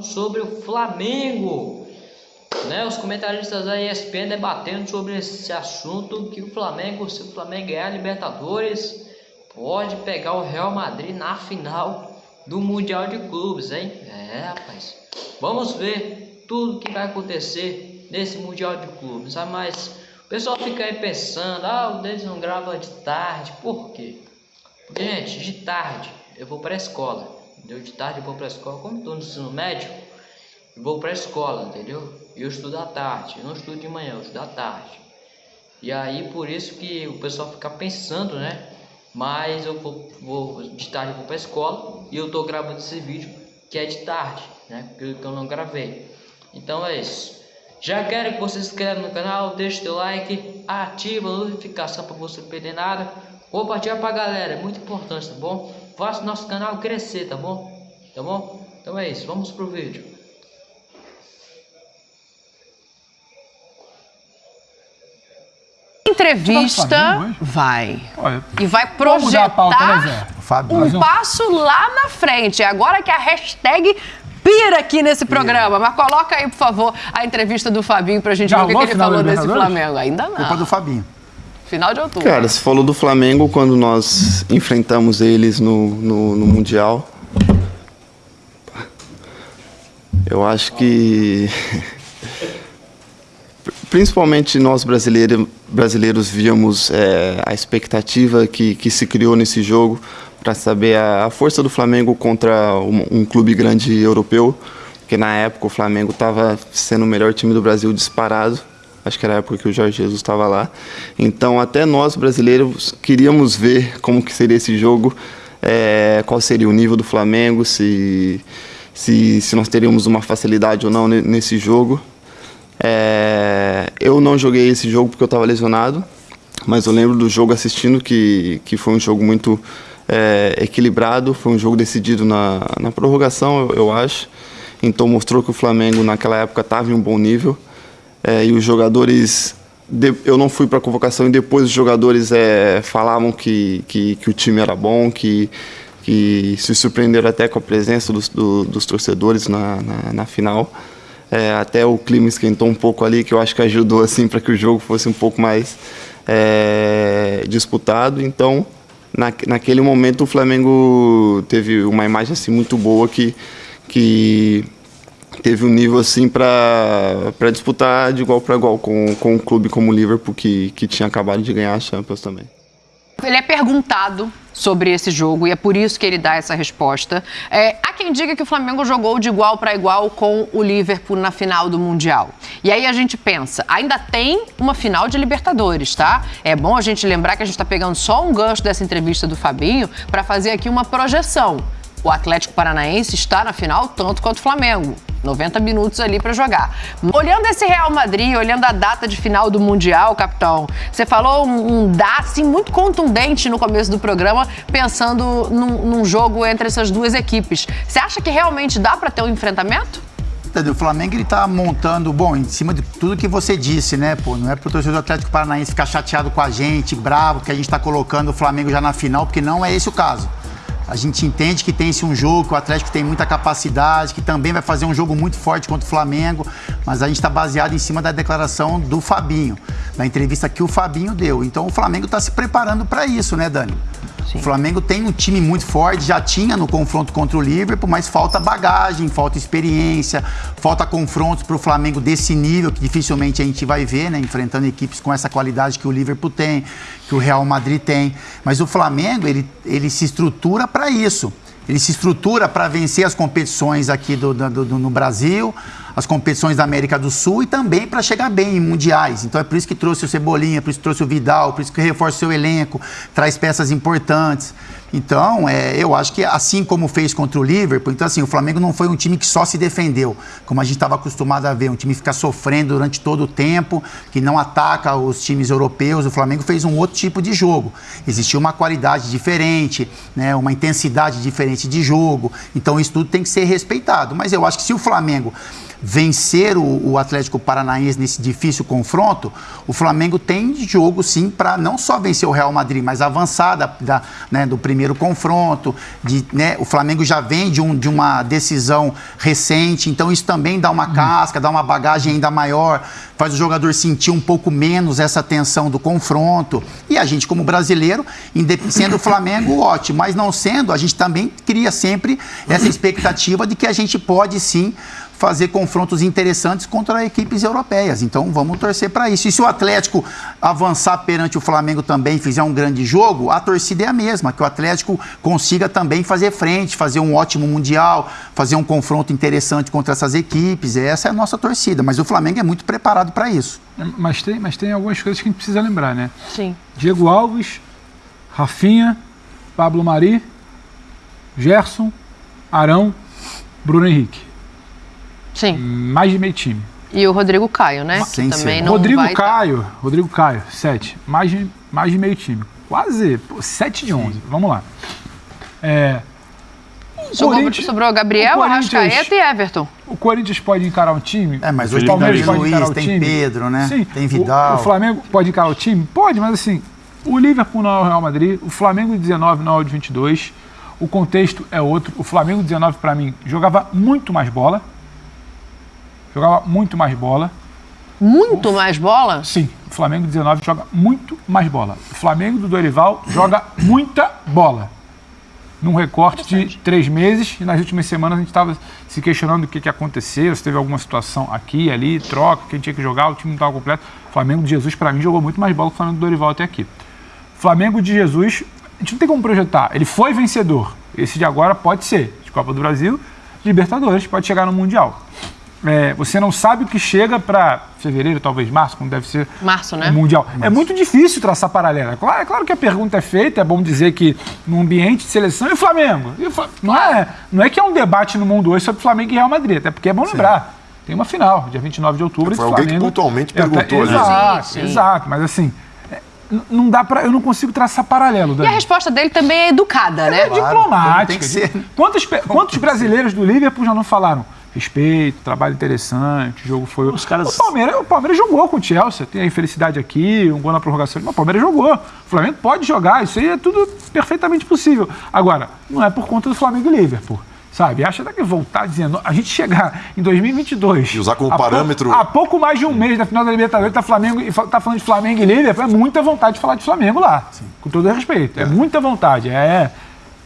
sobre o Flamengo. Né, os comentaristas da ESPN debatendo sobre esse assunto que o Flamengo, se o Flamengo ganhar a Libertadores, pode pegar o Real Madrid na final do Mundial de Clubes, hein? É, rapaz. Vamos ver tudo que vai acontecer nesse Mundial de Clubes. Ah, mas o pessoal fica aí pensando, ah, o deles não grava de tarde. Por quê? Porque, gente, de tarde eu vou para a escola. Entendeu? De tarde vou para a escola. Como estou no ensino médio, vou para a escola, entendeu? E eu estudo à tarde. Eu não estudo de manhã, eu estudo à tarde. E aí, por isso que o pessoal fica pensando, né? Mas eu vou, vou de tarde vou para a escola e eu tô gravando esse vídeo que é de tarde, né? Que eu não gravei. Então é isso. Já quero que você se inscreva no canal, deixe seu like, ativa a notificação para você não perder nada. Compartilha pra galera, é muito importante, tá bom? Faça o nosso canal crescer, tá bom? Tá bom? Então é isso, vamos pro vídeo. Entrevista vai. Olha, E vai pauta, né, projetar um passo lá na frente. É Agora que a hashtag pira aqui nesse programa. Mas coloca aí, por favor, a entrevista do Fabinho pra gente Já ver o que, que ele falou desse? Flamengo. Ainda Culpa não. do Fabinho. Final de outubro. Cara, você falou do Flamengo quando nós enfrentamos eles no, no, no Mundial. Eu acho que. Principalmente nós brasileiros, brasileiros víamos é, a expectativa que, que se criou nesse jogo para saber a, a força do Flamengo contra um, um clube grande europeu, porque na época o Flamengo estava sendo o melhor time do Brasil disparado. Acho que era a época que o Jorge Jesus estava lá. Então, até nós brasileiros queríamos ver como que seria esse jogo, é, qual seria o nível do Flamengo, se, se, se nós teríamos uma facilidade ou não ne- nesse jogo. É, eu não joguei esse jogo porque eu estava lesionado, mas eu lembro do jogo assistindo que, que foi um jogo muito é, equilibrado, foi um jogo decidido na, na prorrogação, eu, eu acho. Então mostrou que o Flamengo naquela época estava em um bom nível. É, e os jogadores. de- eu não fui para a convocação e depois os jogadores é, falavam que, que, que o time era bom, que, que se surpreenderam até com a presença dos, do- dos torcedores na, na, na final. É, até o clima esquentou um pouco ali, que eu acho que ajudou assim para que o jogo fosse um pouco mais é, disputado. Então, na, naquele momento o Flamengo teve uma imagem assim muito boa que, que teve um nível assim para disputar de igual para igual com, com um clube como o Liverpool que, que tinha acabado de ganhar a Champions também. Ele é perguntado sobre esse jogo e é por isso que ele dá essa resposta. É, há quem diga que o Flamengo jogou de igual para igual com o Liverpool na final do Mundial. E aí a gente pensa, ainda tem uma final de Libertadores, tá? É bom a gente lembrar que a gente está pegando só um gancho dessa entrevista do Fabinho para fazer aqui uma projeção. O Atlético Paranaense está na final tanto quanto o Flamengo. 90 minutos ali para jogar. Olhando esse Real Madrid, olhando a data de final do Mundial, capitão, você falou um, um dá assim muito contundente no começo do programa, pensando num, num jogo entre essas duas equipes. Você acha que realmente dá para ter um enfrentamento? O Flamengo ele tá montando, bom, em cima de tudo que você disse, né, pô? Não é pro torcedor do Atlético Paranaense ficar chateado com a gente, bravo, que a gente tá colocando o Flamengo já na final, porque não é esse o caso. A gente entende que tem esse um jogo, que o Atlético tem muita capacidade, que também vai fazer um jogo muito forte contra o Flamengo, mas a gente está baseado em cima da declaração do Fabinho, da entrevista que o Fabinho deu. Então o Flamengo está se preparando para isso, né, Dani? O Flamengo tem um time muito forte, já tinha no confronto contra o Liverpool, mas falta bagagem, falta experiência, falta confrontos para o Flamengo desse nível, que dificilmente a gente vai ver, né? Enfrentando equipes com essa qualidade que o Liverpool tem, que o Real Madrid tem. Mas o Flamengo, ele, ele se estrutura para isso. Ele se estrutura para vencer as competições aqui do, do- do- no Brasil, as competições da América do Sul e também para chegar bem em mundiais. Então é por isso que trouxe o Cebolinha, por isso que trouxe o Vidal, por isso que reforça o seu elenco, traz peças importantes. Então, é, eu acho que assim como fez contra o Liverpool, então assim, o Flamengo não foi um time que só se defendeu, como a gente estava acostumado a ver, um time que fica sofrendo durante todo o tempo, que não ataca os times europeus. O Flamengo fez um outro tipo de jogo. Existiu uma qualidade diferente, né, uma intensidade diferente de jogo. Então, isso tudo tem que ser respeitado. Mas eu acho que se o Flamengo vencer o, o Atlético Paranaense nesse difícil confronto, o Flamengo tem jogo sim para não só vencer o Real Madrid, mas avançar da, da, né, do primeiro confronto. De, né, o Flamengo já vem de, um, de uma decisão recente, então isso também dá uma casca, dá uma bagagem ainda maior, faz o jogador sentir um pouco menos essa tensão do confronto. E a gente, como brasileiro, sendo o Flamengo, ótimo, mas não sendo, a gente também cria sempre essa expectativa de que a gente pode sim fazer confrontos interessantes contra equipes europeias. Então vamos torcer para isso. E se o Atlético avançar perante o Flamengo também, fizer um grande jogo, a torcida é a mesma, que o Atlético consiga também fazer frente, fazer um ótimo mundial, fazer um confronto interessante contra essas equipes. Essa é a nossa torcida, mas o Flamengo é muito preparado para isso. É, mas tem, mas tem algumas coisas que a gente precisa lembrar, né? Sim. Diego Alves, Rafinha, Pablo Mari, Gerson, Arão, Bruno Henrique. Sim. Mais de meio time. E o Rodrigo Caio, né? Sem que também ser. não Rodrigo vai tá. Caio, Rodrigo Caio, 7. Mais de, mais de meio time. Quase 7 de 11. Vamos lá. É, Sobrou, Corinthians- sobrou Gabriel, o Arrascaeta e Everton. o Corinthians pode encarar um time. É, mas o hoje Palmeiras tem pode Luiz, encarar o tem time. Pedro, né? Sim. Tem O- Vidal. O, Flamengo pode encarar o time? Pode, mas assim, o Liverpool não é o Real Madrid, o Flamengo de 19 não é o de 22. O contexto é outro. O Flamengo de 19, para mim, jogava muito mais bola. Jogava muito mais bola. Muito mais bola. Sim, o Flamengo 19 joga muito mais bola. O Flamengo do Dorival joga muita bola. Num recorte de três meses, e nas últimas semanas a gente estava se questionando o que, que aconteceu, se teve alguma situação aqui, ali, troca, quem tinha que jogar, o time não estava completo. O Flamengo de Jesus, para mim, jogou muito mais bola que o Flamengo do Dorival até aqui. Flamengo de Jesus, a gente não tem como projetar. Ele foi vencedor. Esse de agora pode ser de Copa do Brasil, Libertadores, pode chegar no Mundial. É, você não sabe o que chega para fevereiro, talvez março, como deve ser Março, né? o Mundial. É muito difícil traçar paralela. É claro, é claro que a pergunta é feita, é bom dizer que no ambiente de seleção e o Flamengo. E o não, é, não é que é um debate no mundo hoje sobre Flamengo e Real Madrid, até porque é bom lembrar. Tem uma final, dia 29 de outubro. Foi alguém que Flamengo- pontualmente É, perguntou, né? Exato, Sim, sim. exato. Mas assim, é, não dá para, eu não consigo traçar paralelo. E a Dani. resposta dele também é educada, né? É diplomática. tem que ser. Quantos, quantos brasileiros do Liverpool já não falaram? Respeito, trabalho interessante, o jogo foi. Os caras- O Palmeiras, o Palmeiras jogou com o Chelsea, tem a infelicidade aqui, um gol na prorrogação. Mas o Palmeiras jogou. O Flamengo pode jogar, isso aí é tudo perfeitamente possível. Agora, não é por conta do Flamengo e Liverpool. Sabe? Acha até que voltar dizendo. A gente chegar em 2022. E usar como pou- parâmetro- Há pouco mais de um mês da final da Libertadores, tá, Flamengo, tá falando de Flamengo e Liverpool, é muita vontade de falar de Flamengo lá. Com todo respeito. É, muita vontade. É,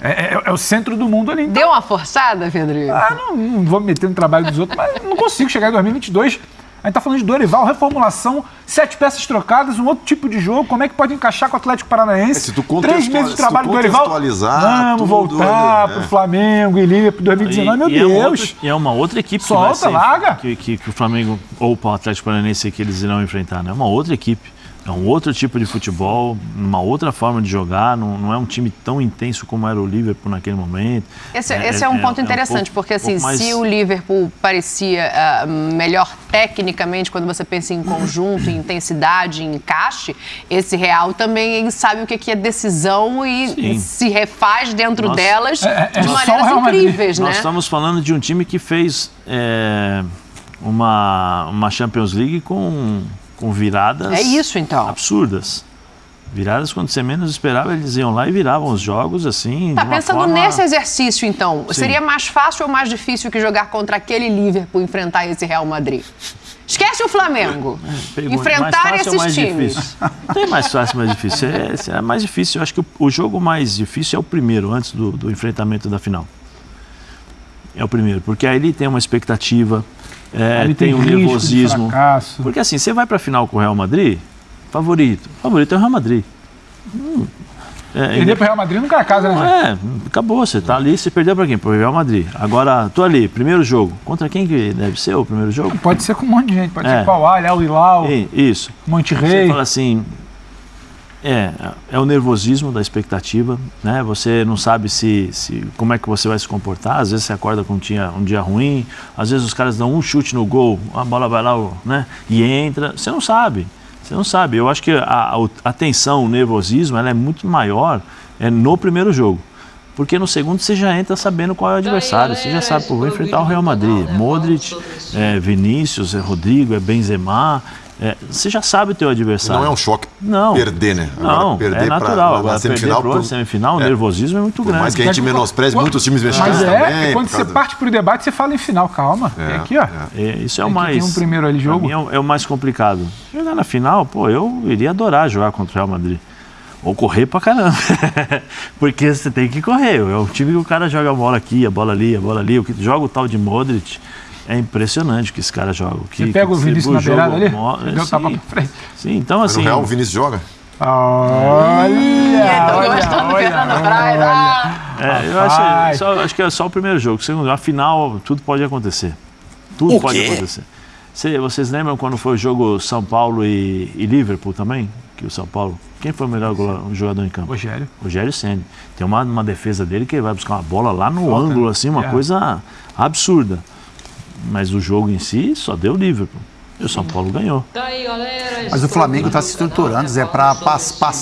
é, é- é o centro do mundo ali. Então, Deu uma forçada, Pedro? ah, não, não vou me meter no trabalho dos outros, mas não consigo chegar em 2022. A gente tá falando de Dorival, reformulação, sete peças trocadas, um outro tipo de jogo. Como é que pode encaixar com o Atlético Paranaense? É, se tu Três meses de trabalho do Dorival. contextualizar Vamos tudo voltar ali, pro né? Flamengo e Liverpool 2019, meu e, e é uma Deus. outra, e é uma outra equipe que Solta, vai ser, larga. Que, que, que o Flamengo ou o Atlético Paranaense que eles irão enfrentar. né? É uma outra equipe. É um outro tipo de futebol, uma outra forma de jogar. Não, não é um time tão intenso como era o Liverpool naquele momento. Esse é, esse é um ponto interessante, pouco- porque assim, mais- se o Liverpool parecia ah, melhor tecnicamente quando você pensa em conjunto, em intensidade, em encaixe, esse Real também sabe o que é decisão e Sim. se refaz dentro Nós- delas É- é de maneiras Real Madrid. incríveis, Nós né? estamos falando de um time que fez é, uma, uma Champions League com, com viradas É isso, então. absurdas. Viradas quando você menos esperava, eles iam lá e viravam os jogos assim. Tá pensando forma- nesse exercício, então, Sim. seria mais fácil ou mais difícil que jogar contra aquele Liverpool enfrentar esse Real Madrid? Esquece o Flamengo. Pergunta, Enfrentar esses mais times. Não tem mais fácil, mais difícil. É, é mais difícil. Eu acho que o, o jogo mais difícil é o primeiro, antes do, do enfrentamento da final. É o primeiro, porque aí ele tem uma expectativa, é, Ali tem um nervosismo. Porque assim, você vai para a final com o Real Madrid, favorito. Favorito é o Real Madrid. Hum, é, Perder pro Real Madrid nunca é casa, né? é, acabou. Você tá ali, você perdeu para quem? Pro Real Madrid. Agora, tô ali, primeiro jogo. Contra quem que deve ser o primeiro jogo? Pode ser com um monte de gente, pode É. ser com o Al Al Hilal, Isso. Monte Você fala assim, é, é o nervosismo da expectativa, né? Você não sabe se, se como é que você vai se comportar. Às vezes você acorda com um dia, um dia ruim, às vezes os caras dão um chute no gol, a bola vai lá, né? E entra. Você não sabe. Você não sabe. Eu acho que a, a, tensão, o nervosismo, ela é muito maior é, no primeiro jogo. Porque no segundo você já entra sabendo qual é o adversário. Você já sabe, pô, vou enfrentar o Real Madrid. Modric, é, Vinícius, é Rodrigo, é Benzema. É, você já sabe o teu adversário. Não é um choque Não. perder, né? Não, perder é pra- natural. na- Agora, na semifinal, perder pro por- semifinal, o é. nervosismo é muito Por grande. mais que a gente menospreze muitos times mexicanos Mas é, também. é quando você causa- parte pro debate, você fala em final, calma. É, Tem aqui, ó. É, isso é o Tem mais. ter um primeiro ali pra jogo. é, o- é o mais complicado. Jogar na final, pô, eu iria adorar jogar contra o Real Madrid. Ou correr pra caramba. Porque você tem que correr. É o time que o cara joga a bola aqui, a bola ali, a bola ali. O que joga o tal de Modric. É impressionante que esse cara joga. Que, Você pega o Vinícius na jogo beirada ali? mo- deu sim, tapa pra frente. sim, então Mas assim. no Real, o Vinícius joga? Olha! Tô olha, gostando do olha, olha. Praia. É, eu Rapaz. acho, só- acho que é só o primeiro jogo. Segundo, a final, tudo pode acontecer. Tudo O pode quê? acontecer. Cê- vocês lembram quando foi o jogo São Paulo e, e Liverpool também? Que o São Paulo. Quem foi o melhor jogador em campo? Rogério. Rogério Senni. Tem uma, uma defesa dele que ele vai buscar uma bola lá no ângulo, assim, uma É. coisa absurda. Mas o jogo em si só deu Liverpool. E o São Paulo ganhou. Galera. Mas o Flamengo está se estruturando, Zé, para passar